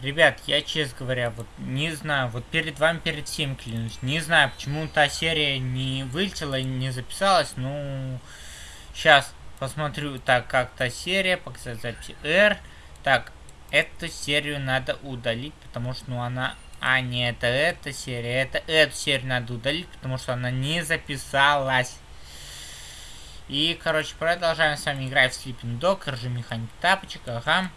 Ребят, я, честно говоря, вот не знаю, вот перед вами, перед всем клянусь, не знаю, почему та серия не вылетела, не записалась, ну, сейчас посмотрю, так, как та серия, показать записи R, так, эту серию надо удалить, потому что, ну, она, а, не, это эта серия, это эту серию надо удалить, потому что она не записалась. И, короче, продолжаем с вами играть в Sleeping Dog, режим механик тапочек, ага.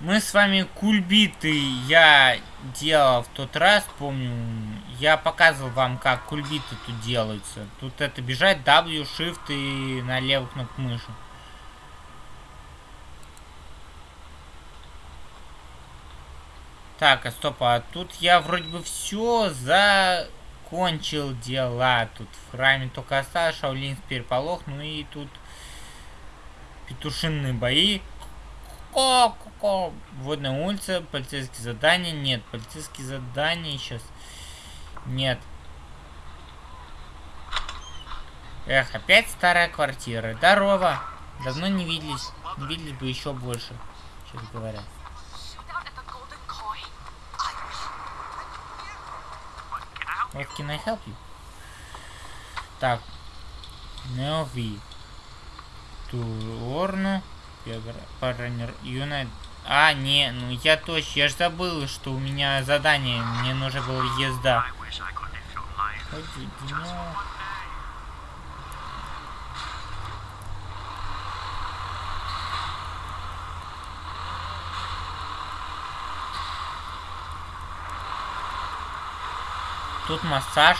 Мы с вами кульбиты я делал в тот раз, помню. Я показывал вам, как кульбиты тут делаются. Тут это бежать W, Shift и на левую кнопку мыши. Так, а стоп, а тут я вроде бы все закончил дела. Тут в храме только осталось Шаулинский переполох, ну и тут петушинные бои. Ко -ко -ко. Водная улица, полицейские задания. Нет, полицейские задания сейчас. Нет. Эх, опять старая квартира. Здорово. Давно не виделись. Не виделись бы еще больше, честно говоря. What can I help you? Так. Неови. Турну. Паранер Юнайт. А, не, ну я точно, я же забыл, что у меня задание, мне нужна была езда. Тут массаж.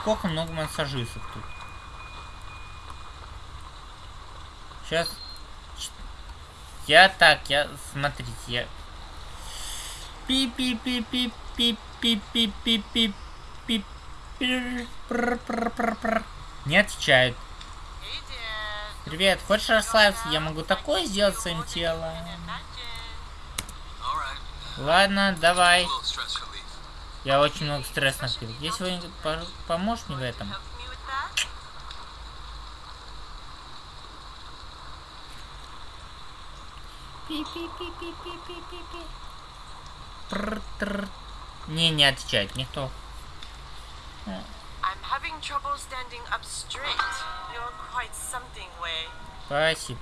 Сколько много массажистов тут. Сейчас я так, я... Смотрите, я... пи пи пи пи пи пи пи пи пи пи Не отвечают. Привет, хочешь расслабиться? Я могу такое сделать своим телом. Ладно, давай. Я очень много стресса накопил. Если вы поможешь мне в этом? Пи-пи-пи-пи-пи-пи-пи. Не, не отвечает никто. Спасибо.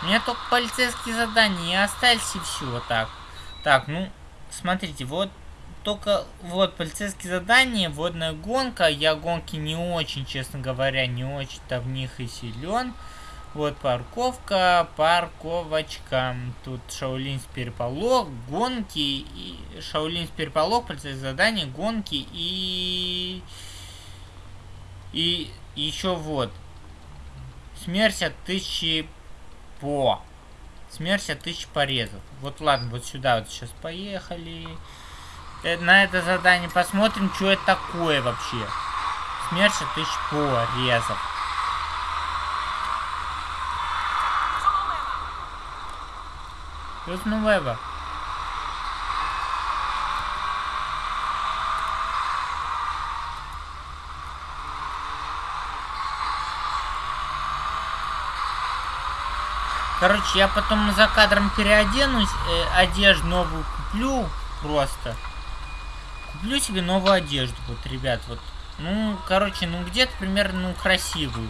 У меня только полицейские задания, остались и все вот так. Так, ну, смотрите, вот только вот полицейские задания, водная гонка. Я гонки не очень, честно говоря, не очень-то в них и силен. Вот парковка, парковочка. Тут Шаулинс переполох, гонки, и Шаулинс переполох, полицейские задания, гонки и... И еще вот. Смерть от тысячи по. Смерть от тысячи порезов. Вот ладно, вот сюда вот сейчас поехали. На это задание посмотрим, что это такое вообще. Смерть тысяч порезов. Плюс Нувеба. Короче, я потом за кадром переоденусь, э, одежду новую куплю просто. Куплю себе новую одежду, вот, ребят, вот. Ну, короче, ну где-то примерно, ну, красивую.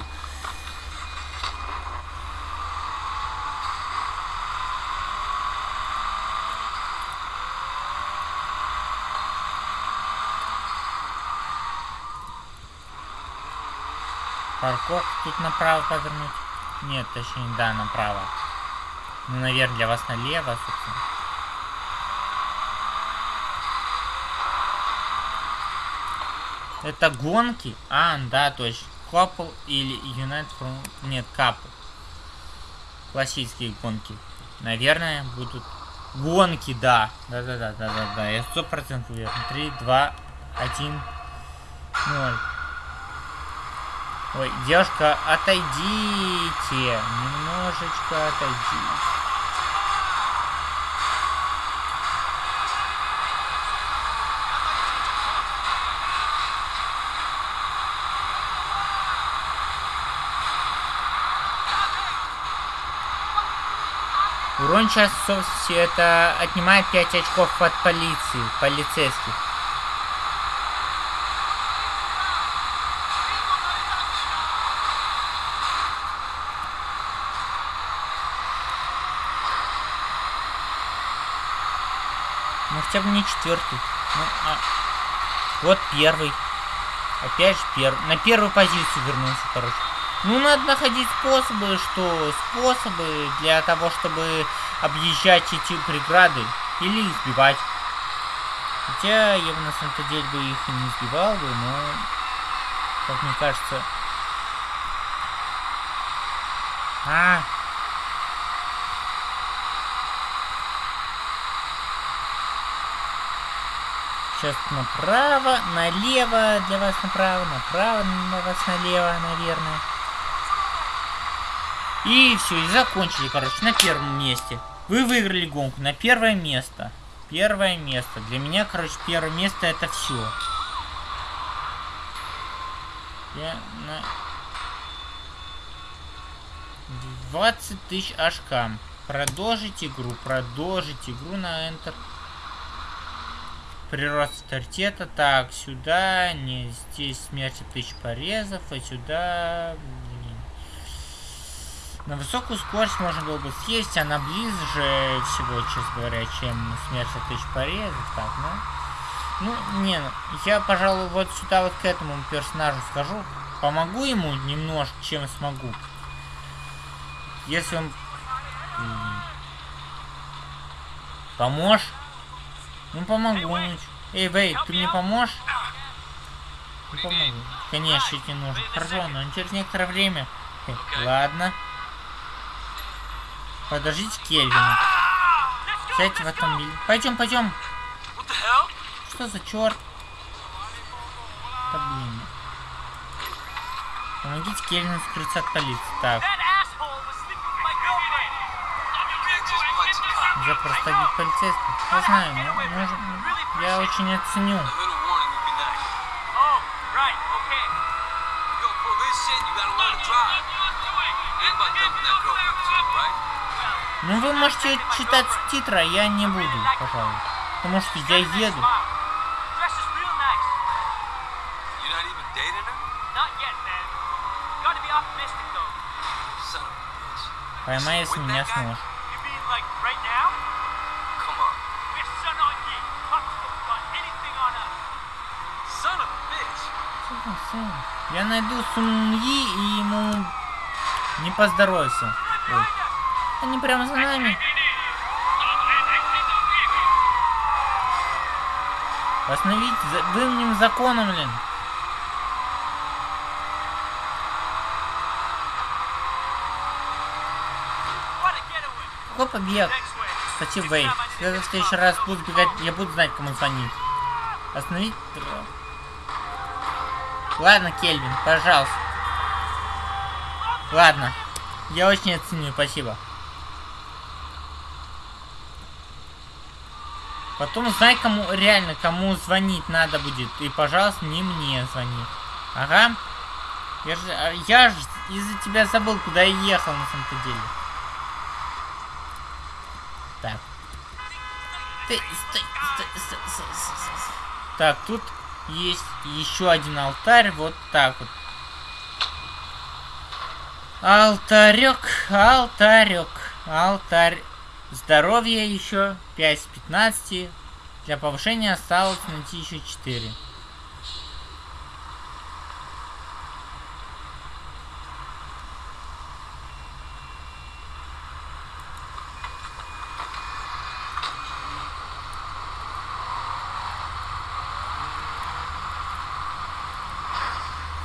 Парковку тут направо повернуть? Нет, точнее, да, направо. Ну, наверное, для вас налево, собственно. Это гонки? А, да, точно. Couple или United from... Нет, Couple. Классические гонки. Наверное, будут... Гонки, да. Да-да-да-да-да-да. Я сто процентов уверен. Три, два, один, ноль. Ой, девушка, отойдите. Немножечко отойдите. Урон часовости это отнимает 5 очков от полиции, полицейских. Ну хотя бы не четвертый. Ну, а... Вот первый. Опять же первый. На первую позицию вернулся, короче. Ну, надо находить способы, что способы для того, чтобы объезжать эти преграды или избивать. Хотя я бы на самом-то деле бы их и не избивал бы, но, как мне кажется... А, Сейчас направо, налево для вас направо, направо для вас налево, наверное. И все, и закончили, короче, на первом месте. Вы выиграли гонку на первое место. Первое место. Для меня, короче, первое место это все. Я на... 20 тысяч ашкам. Продолжить игру, продолжить игру на Enter. Прирост авторитета. Так, сюда. Не, здесь смерть тысяч порезов. А сюда... На высокую скорость можно было бы съесть, она ближе всего, честно говоря, чем смерть от тысяч порезов. Так, ну... Ну, не, ну, я, пожалуй, вот сюда вот к этому персонажу схожу. Помогу ему немножко, чем смогу. Если он... Поможешь? Ну помогу. Эй, Вей, ты мне поможешь? Не помогу. Конечно, тебе нужно. Хорошо, но через некоторое время. Ладно. Подождите Кельвина. Сядьте в автомобиль. Пойдем, пойдем. Что за черт? Да блин. Помогите Кельвину скрыться от полиции. Так. Я просто бить полицейских. Я знаю, но может, я очень оценю. Ну вы можете читать титры, а я не буду, пожалуй. Потому что я еду. Поймай, если меня сможешь. Я найду Суньи и ему не поздоровится. Ой. Они прямо за нами. Остановить за дымным законом, блин. Какой побег? Кстати, Вей. Когда в следующий раз буду бегать, я буду знать, кому звонить. Остановить... Ладно, Кельвин, пожалуйста. Ладно. Я очень оценю, спасибо. Потом знай, кому реально, кому звонить надо будет. И, пожалуйста, не мне звони. Ага. Я же, а, я же из-за тебя забыл, куда я ехал на самом-то деле. Так. Ты, стой, стой, стой, стой, стой, стой. Так, тут есть еще один алтарь. Вот так вот. Алтарек, алтарек, алтарь. Здоровье еще 5 с 15. Для повышения осталось найти еще 4.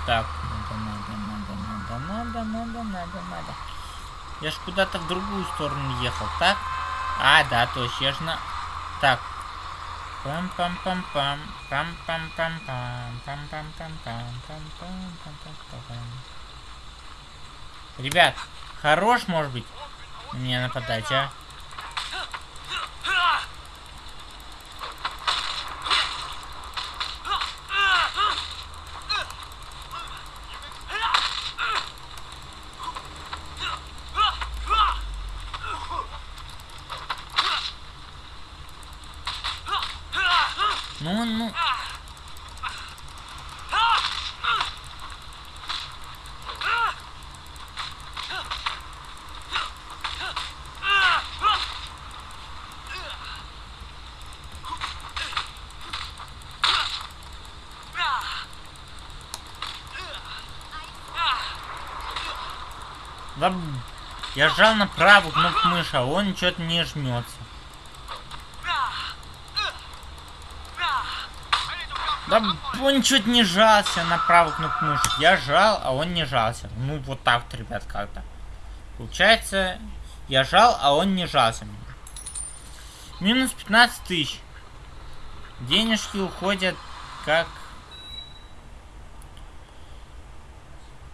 Так, надо, надо, надо, надо, надо, надо. Я ж куда-то в другую сторону ехал, так? А, да, точно, я ж на... Так. Пам-пам-пам-пам. Пам-пам-пам-пам. Пам-пам-пам-пам. Ребят, хорош, может быть, мне нападать, а? Да, я жал на правую кнопку мыши, а он что-то не жмется. Да он чуть не жался на правую кнопку мыши. Я жал, а он не жался. Ну вот так вот, ребят, как-то. Получается, я жал, а он не жался. Минус 15 тысяч. Денежки уходят как...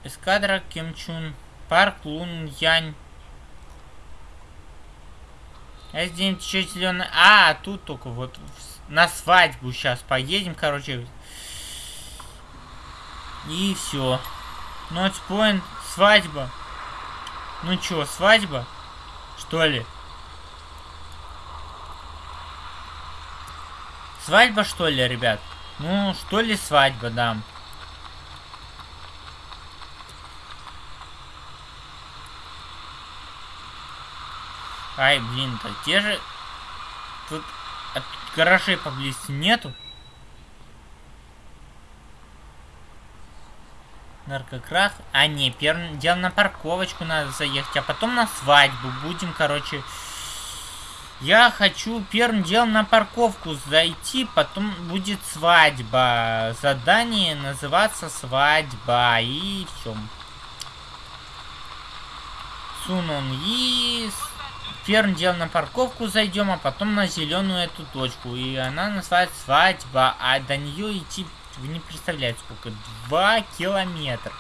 Эскадра Кимчун. Парк Лун Янь. А здесь еще зеленый. А, тут только вот на свадьбу сейчас поедем, короче. И все. Нотспоинт, свадьба. Ну чё, свадьба? Что ли? Свадьба, что ли, ребят? Ну, что ли свадьба, да. Ай, блин, то те же... Тут, тут гаражей поблизости нету. Наркокрах. А, не, первым делом на парковочку надо заехать, а потом на свадьбу будем, короче... Я хочу первым делом на парковку зайти, потом будет свадьба. Задание называться свадьба. И все. Сунон и первым делом на парковку зайдем, а потом на зеленую эту точку. И она называется свадьба, а до нее идти, вы не представляете сколько, два километра.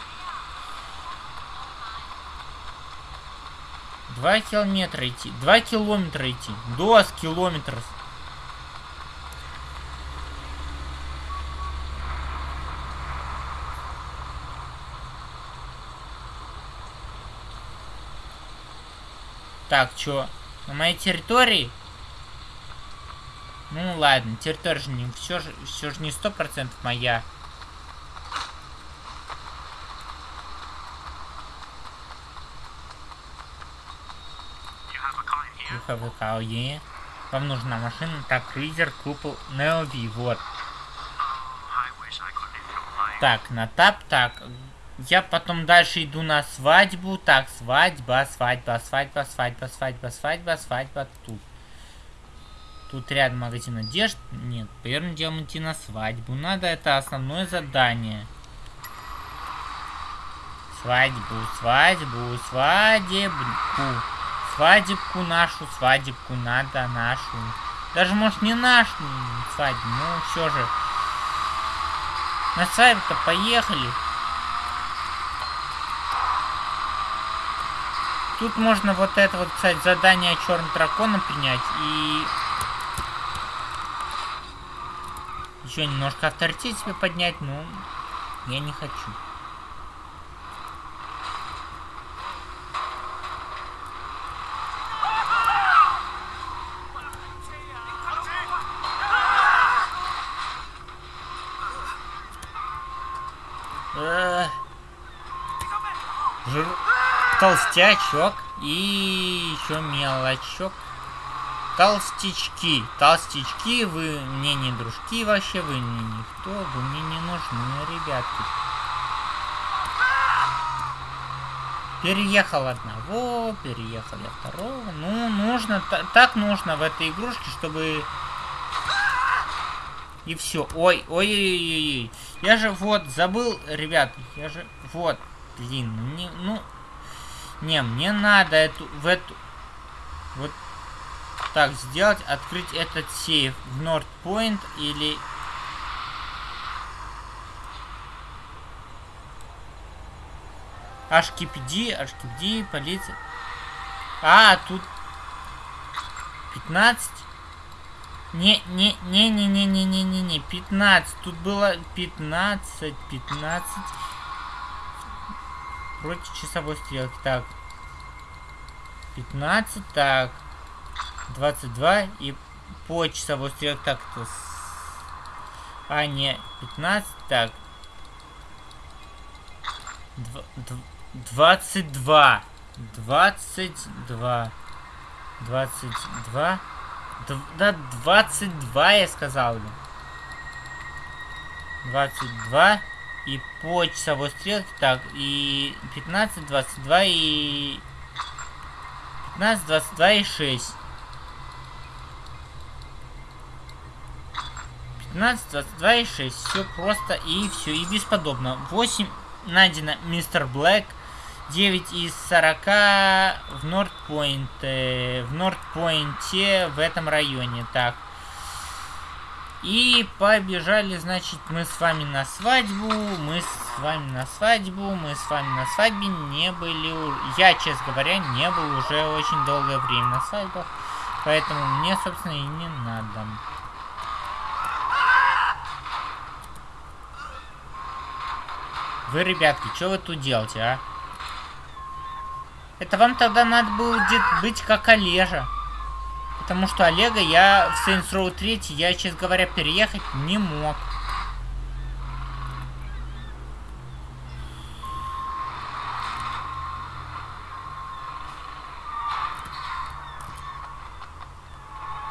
Два километра идти, два километра идти, до километров. Так, чё? На моей территории? Ну ладно, территория же не все же, все же не сто процентов моя. Car, yeah. Вам нужна машина, так, Кризер, купол, Неови, вот. Так, на тап, так, я потом дальше иду на свадьбу. Так, свадьба, свадьба, свадьба, свадьба, свадьба, свадьба, свадьба. Тут. Тут рядом магазин одежд. Нет, первым делом идти на свадьбу. Надо, это основное задание. Свадьбу, свадьбу, свадебку. Свадебку нашу, свадебку надо нашу. Даже, может, не нашу свадьбу, но все же. На свадьбу-то поехали. Тут можно вот это вот, кстати, задание черным драконом принять и... Еще немножко авторитет себе поднять, но я не хочу. Жир толстячок и еще мелочок. Толстячки. Толстячки, вы мне не дружки вообще, вы мне никто, вы мне не нужны, ребятки. Переехал одного, переехали второго. Ну, нужно, так нужно в этой игрушке, чтобы... И все. Ой, ой, ой, ой, ой. Я же вот забыл, ребят, я же вот, блин, ну, не, ну не, мне надо эту, в эту... Вот так сделать, открыть этот сейф в North Point или... HKPD, HKPD, полиция. А, тут 15. Не, не, не, не, не, не, не, не, не, 15. Тут было 15, 15 против часовой стрелки. Так. 15, так. 22 и по часовой стрелке. Так, это... А, не, 15, так. Дв дв 22. 22. 22. Д да, 22 я сказал. 22. И по часовой стрелке. Так, и 15, 22 и... 15, 22 и 6. 15, 22 и 6. Все просто и все, и бесподобно. 8 найдено мистер Блэк. 9 из 40 в Нордпойнт. В Нордпойнте в этом районе. Так. И побежали, значит, мы с вами на свадьбу, мы с вами на свадьбу, мы с вами на свадьбе не были... Я, честно говоря, не был уже очень долгое время на свадьбах, поэтому мне, собственно, и не надо. Вы, ребятки, что вы тут делаете, а? Это вам тогда надо было быть как Олежа. Потому что Олега я в Saints Row 3, я, честно говоря, переехать не мог.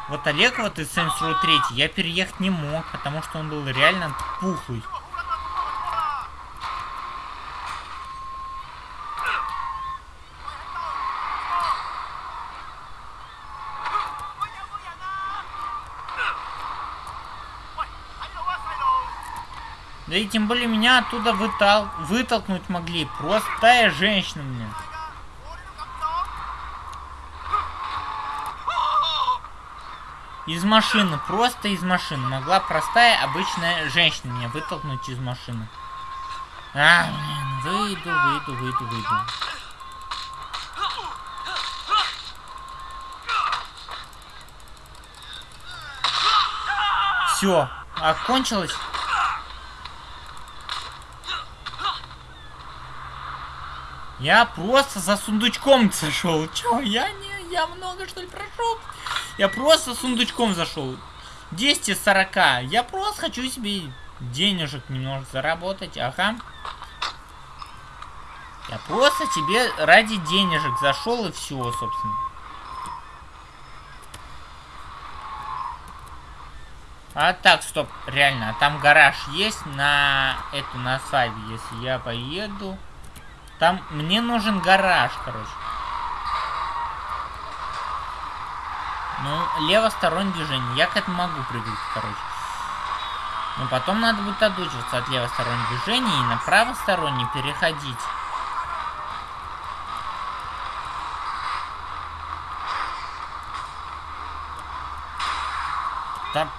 Вот Олег вот из Saints Row 3 я переехать не мог, потому что он был реально пухлый. Да и тем более меня оттуда вытал... вытолкнуть могли. Простая женщина мне. Из машины, просто из машины. Могла простая, обычная женщина меня вытолкнуть из машины. А, блин, выйду, выйду, выйду, выйду. Все, окончилось. Я просто за сундучком зашел. Чё, я не, я много что ли прошел? Я просто сундучком зашел. 10 из 40. Я просто хочу себе денежек немножко заработать. Ага. Я просто тебе ради денежек зашел и все, собственно. А так, стоп, реально, а там гараж есть на эту, на свадьбе, если я поеду. Там мне нужен гараж, короче. Ну, левостороннее движение. Я к этому могу прыгать, короче. Но потом надо будет отучиваться от левостороннего движения и на правосторонний переходить. Да,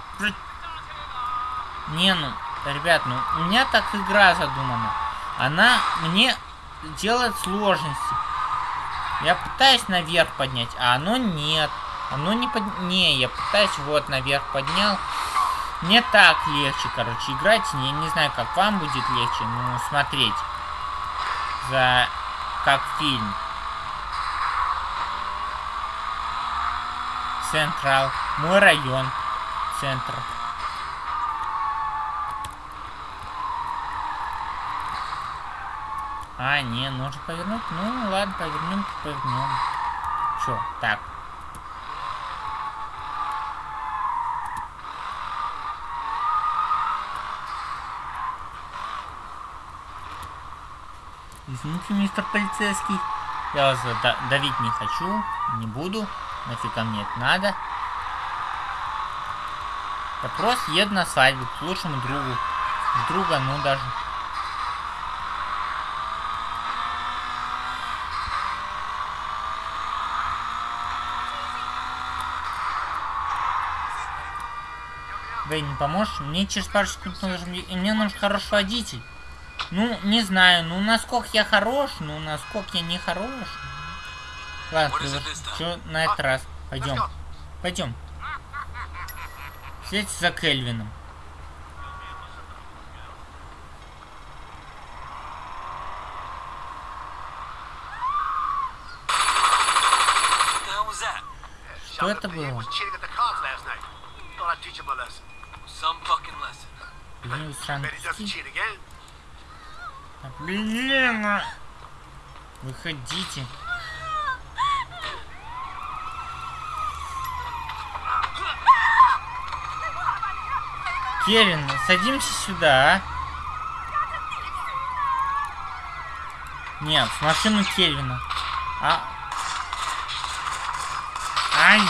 не, ну, ребят, ну, у меня так игра задумана. Она мне делает сложности. Я пытаюсь наверх поднять, а оно нет. Оно не под... Не, я пытаюсь вот наверх поднял. Мне так легче, короче, играть. Я не знаю, как вам будет легче, но смотреть. За... Как фильм. Централ. Мой район. Центр. А, не, нужно повернуть. Ну, ладно, повернем, повернем. Чё, так. Извините, мистер полицейский. Я вас давить не хочу, не буду. Нафига мне это надо. Я просто еду на свадьбу к лучшему другу. Друга, ну даже поможешь? Мне через пару секунд нужен... Мне нужен хороший водитель. Ну, не знаю, ну насколько я хорош, ну насколько я не хорош. Ладно, что на этот раз? Пойдем. Пойдем. Следите за Кельвином. Что это было? Some fucking lesson. Блин! А! Выходите. Кевин, садимся сюда, а? Нет, в машину Кельвина. А... Ай,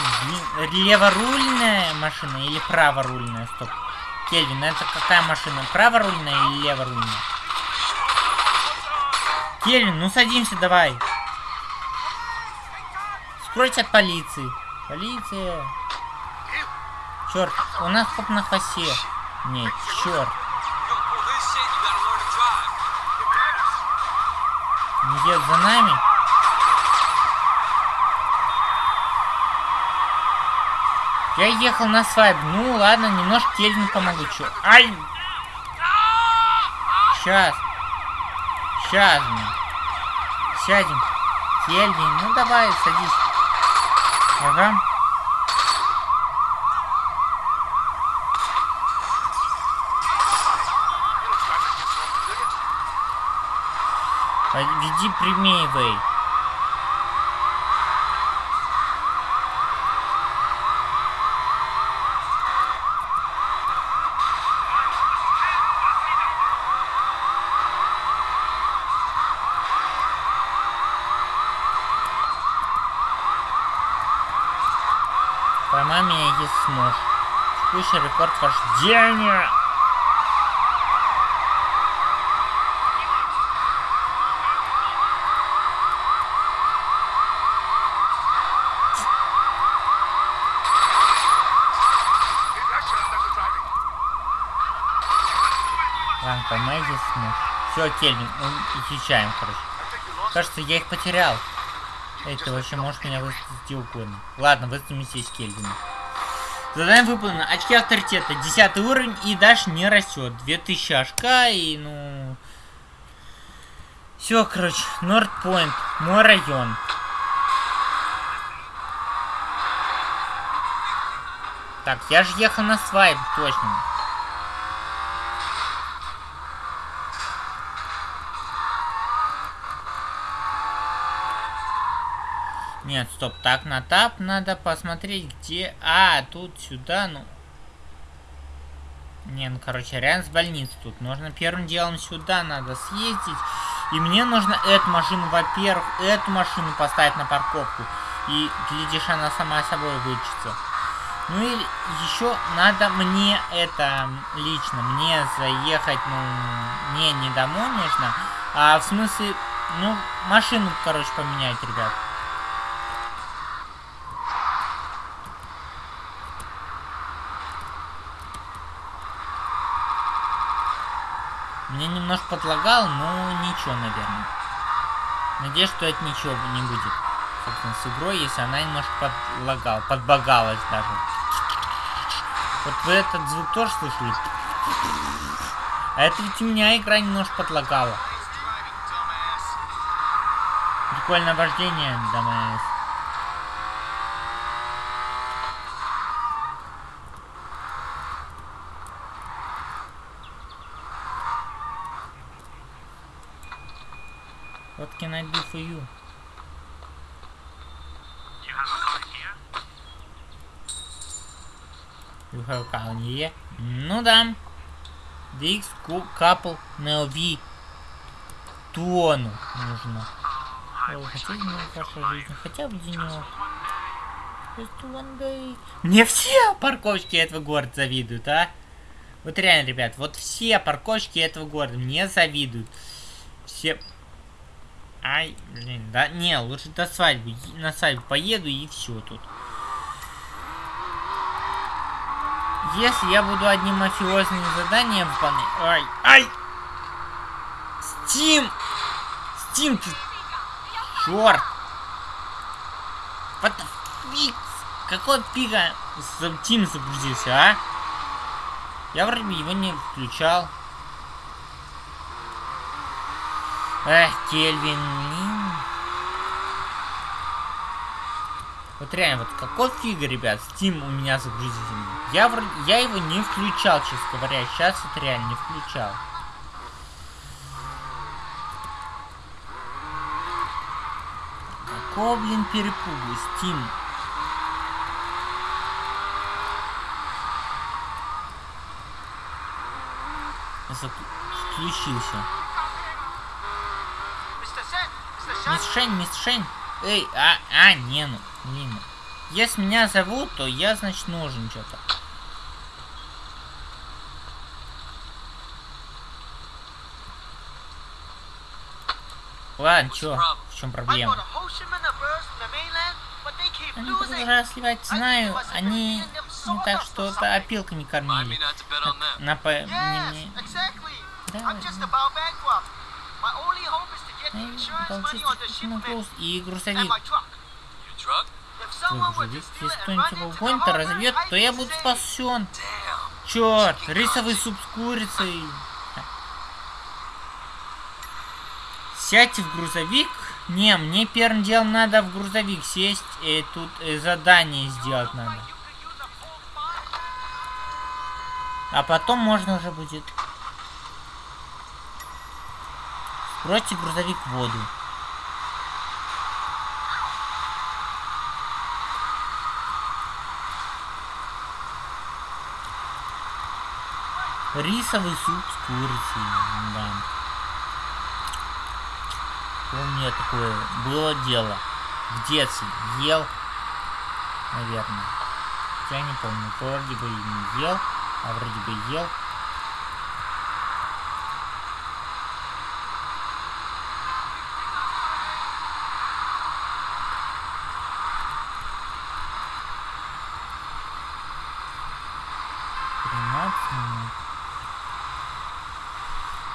леворульная машина или праворульная? Стоп. Кельвин, это какая машина? Праворульная или леворульная? Кельвин, ну садимся давай. Скройся от полиции. Полиция. Черт, у нас хоп на хвосте. Нет, черт. Не едет за нами? Я ехал на свайп. Ну ладно, немножко Кельвину помогу. Чё? Ай! Сейчас. Сейчас мы. Сядем. Кельвин, ну давай, садись. Ага. Веди прямее, Вэй. Поймай меня, если сможешь. Текущий рекорд вождения. Ранка. Все, Кельвин, изучаем, короче. Кажется, я их потерял. Эй, ты вообще можешь меня выставить где угодно. Ладно, выставим здесь Кельвина. Задание выполнено. Очки авторитета. Десятый уровень и дальше не растет. 2000 очка и, ну... Все, короче. Нордпойнт. Мой район. Так, я же ехал на свайп, точно. Нет, стоп, так на тап надо посмотреть, где... А, тут сюда, ну... Не, ну, короче, рядом с больницей тут. Нужно первым делом сюда надо съездить. И мне нужно эту машину, во-первых, эту машину поставить на парковку. И, глядишь, она сама собой вычится. Ну и еще надо мне это лично, мне заехать, ну, мне не домой нужно, а в смысле, ну, машину, короче, поменять, ребят. Мне немножко подлагал, но ничего, наверное. Надеюсь, что это ничего не будет. Собственно, с игрой, если она немножко подлагала, подбагалась даже. Вот вы этот звук тоже слышали? А это ведь у меня игра немножко подлагала. Прикольное вождение, дамайс. What can I do for you? You have a car here? You here? Ну да. DX couple на LV тону нужно. Хотите в вашей жизни хотя бы денек? Мне все парковочки этого города завидуют, а? Вот реально, ребят, вот все парковочки этого города мне завидуют. Все Ай, блин, да не, лучше до свадьбы, на свадьбу поеду и все тут. Если я буду одним мафиозным заданием выполнять... Ай, ай! Стим! Стим, ты... Черт! What the fix? Какой пика загрузился, а? Я вроде бы его не включал. Эх, Кельвин. Вот реально, вот какой фига, ребят, Steam у меня загрузительный. Я, я его не включал, честно говоря. Сейчас это реально не включал. Какого, блин, перепугу, Steam? Включился. Мисс Шень, мисс Шень. Эй, а, а, не, ну, блин. Если меня зовут, то я, значит, нужен что-то. Ладно, чё? В чем проблема? Они продолжают сливать, знаю, они не так, что это опилка не кормили. На, по... Не, не... Да, и грузовик. Если кто-нибудь его гонит, разобьет, то я буду спасен. Черт, рисовый суп с курицей. Сядьте в грузовик. Не, мне первым делом надо в грузовик сесть, и тут и задание сделать надо. А потом можно уже будет. Сбросьте грузовик в воду. Рисовый суп с курицей, да. Помню такое было дело. В детстве ел, наверное. Я не помню, вроде бы не ел, а вроде бы ел.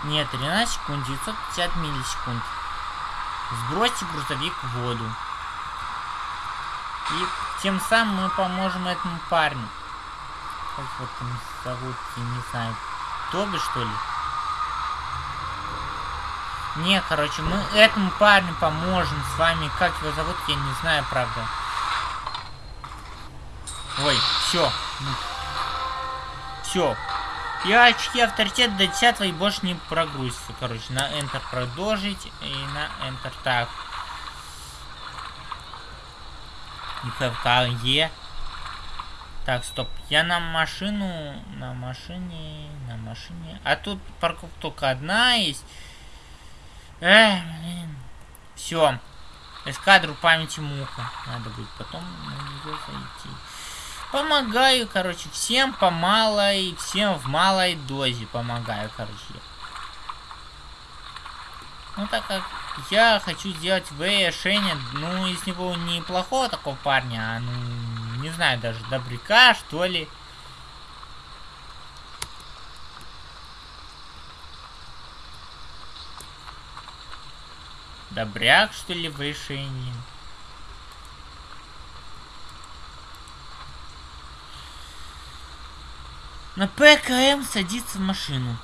Нет, 13 секунд, 950 миллисекунд. Сбросьте грузовик в воду. И тем самым мы поможем этому парню. Как вот он зовут, я не знаю. Тоби, что ли? Не, короче, мы этому парню поможем с вами. Как его зовут, я не знаю, правда. Ой, все. Все. Я очки авторитет до 10 и больше не прогрузится. Короче, на Enter продолжить и на Enter так. ИПК Е. Так, стоп. Я на машину... На машине... На машине... А тут парковка только одна есть. Эх, блин. Все. Эскадру памяти муха. Надо будет потом на нее зайти. Помогаю, короче, всем по малой, всем в малой дозе помогаю, короче. Ну, так как я хочу сделать В решение, ну, из него неплохого такого парня, а, ну, не знаю, даже добряка, что ли. Добряк, что ли, в. На ПКМ садится в машину.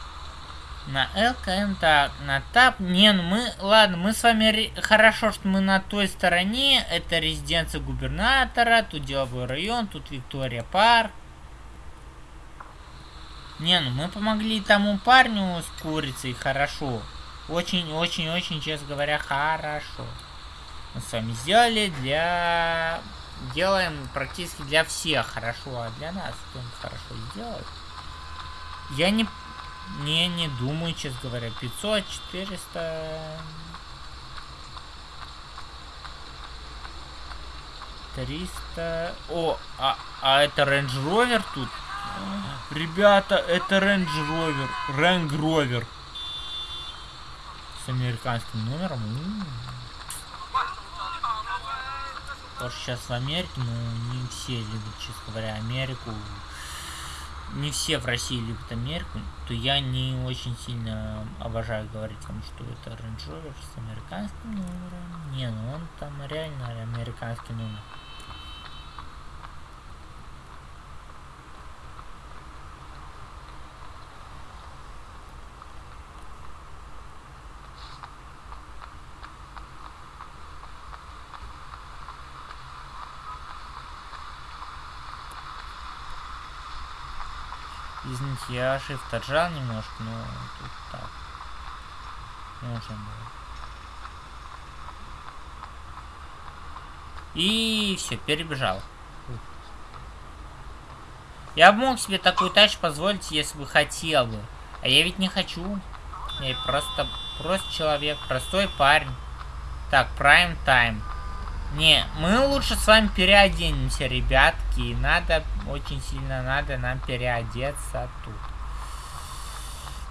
На ЛКМ так, на ТАП. Не, ну мы, ладно, мы с вами, хорошо, что мы на той стороне. Это резиденция губернатора, тут деловой район, тут Виктория Парк. Не, ну мы помогли тому парню с курицей, хорошо. Очень-очень-очень, честно говоря, хорошо. Мы с вами сделали для делаем практически для всех хорошо, а для нас кто хорошо сделает. Я не, не, не думаю, честно говоря, 500, 400... 300... О, а, а это Range Rover тут? Ребята, это Range Rover. Range Rover. С американским номером. У -у -у. Что сейчас в Америке, ну, не все любят, честно говоря, Америку. Не все в России любят Америку, то я не очень сильно обожаю говорить вам, что это Range Rover с американским номером. Не, ну он там реально американский номер. Извините, я shift отжал немножко, но тут так. Можно было. И все, перебежал. Я бы мог себе такую тачку позволить, если бы хотел бы. А я ведь не хочу. Я просто, просто человек, простой парень. Так, prime time. Не, мы лучше с вами переоденемся, ребятки. Надо, очень сильно надо нам переодеться тут.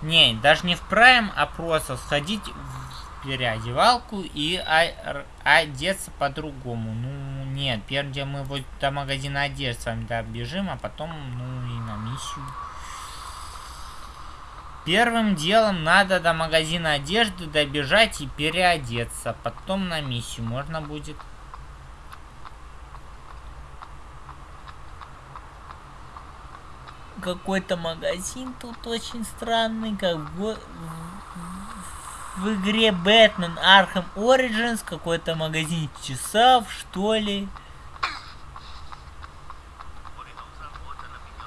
Не, даже не в prime, а просто сходить в переодевалку и одеться по-другому. Ну, нет, делом мы вот до магазина одежды с вами добежим, а потом, ну, и на миссию. Первым делом надо до магазина одежды добежать и переодеться. Потом на миссию можно будет. Какой-то магазин тут очень странный, как в, в, игре Бэтмен Arkham Origins. Какой-то магазин часов, что ли.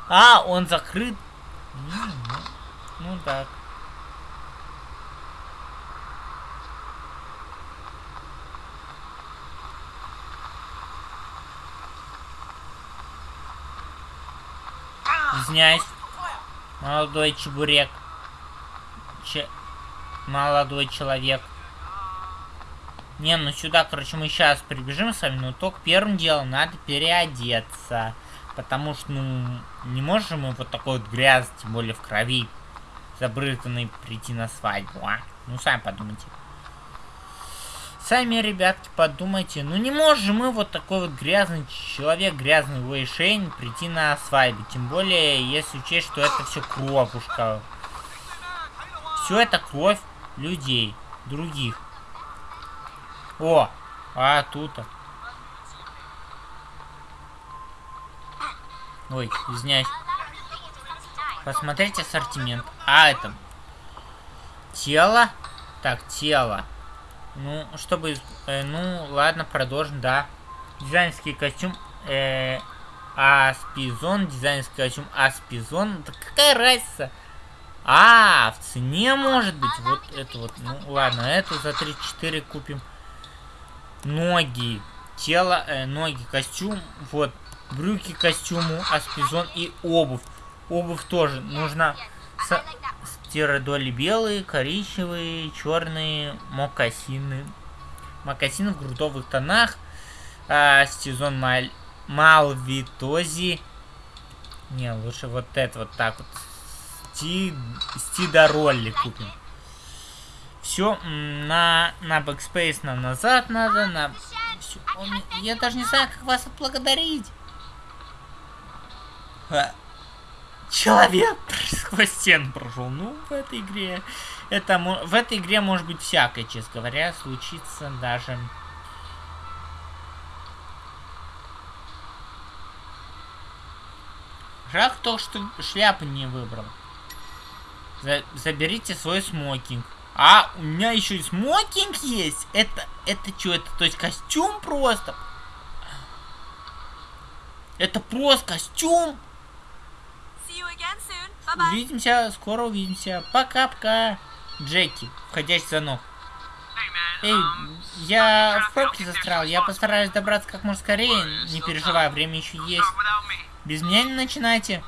А, он закрыт. Ну так. Извиняюсь. Молодой чебурек. Че... Молодой человек. Не, ну сюда, короче, мы сейчас прибежим с вами, но только первым делом надо переодеться. Потому что, ну, не можем мы вот такой вот грязь, тем более в крови, забрызганный, прийти на свадьбу, а? Ну, сами подумайте. Сами, ребятки, подумайте. Ну, не можем мы вот такой вот грязный человек, грязный Вейшейн прийти на свадьбу. Тем более, если учесть, что это все кровушка. Все это кровь людей, других. О, а тут-то. Ой, извиняюсь. Посмотрите ассортимент. А, это... Тело. Так, тело. Ну, чтобы... Э, ну, ладно, продолжим, да. Дизайнерский костюм... Э, Аспизон. Дизайнерский костюм Аспизон. Да какая разница? А, в цене может быть. Вот это вот. Ну, ладно, эту за 34 купим. Ноги. Тело, э, ноги, костюм. Вот. Брюки костюму, аспизон и обувь. Обувь тоже нужно стиродоли белые, коричневые, черные, мокасины. Мокасины в грудовых тонах. А, сезон Маль... Малвитози. Не, лучше вот это вот так вот. Сти... Стидоролли купим. Все, на, на backspace нам назад надо, на... Всё. Он... Я даже не знаю, как вас отблагодарить. Человек сквозь стену прошел. Ну, в этой игре... Это, в этой игре может быть всякое, честно говоря, случится даже... Жалко то, что шляпу не выбрал. За заберите свой смокинг. А, у меня еще и смокинг есть. Это, это что, это, то есть костюм просто? Это просто костюм? Увидимся, скоро увидимся. Пока-пока. Джеки, входящий звонок. Эй, я в пробке застрял. Я постараюсь добраться как можно скорее. Не переживай, время еще есть. Без меня не начинайте.